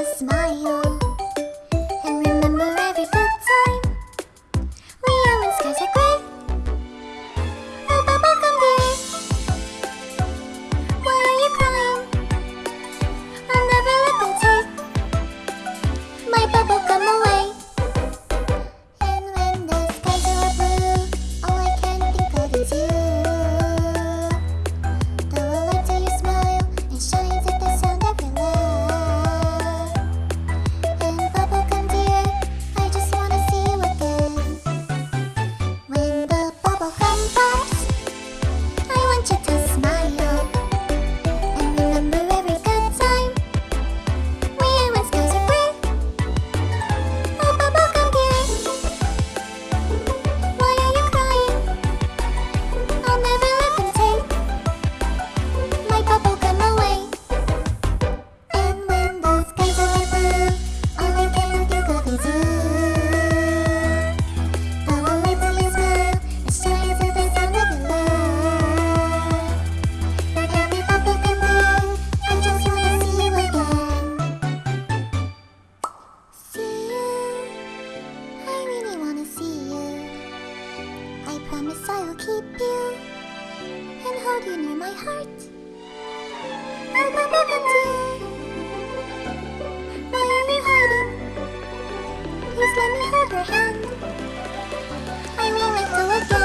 a smile. I will keep you and hold you near my heart. Oh, Papa, dear, why are you hiding? Please let me hold your hand. I will let go again.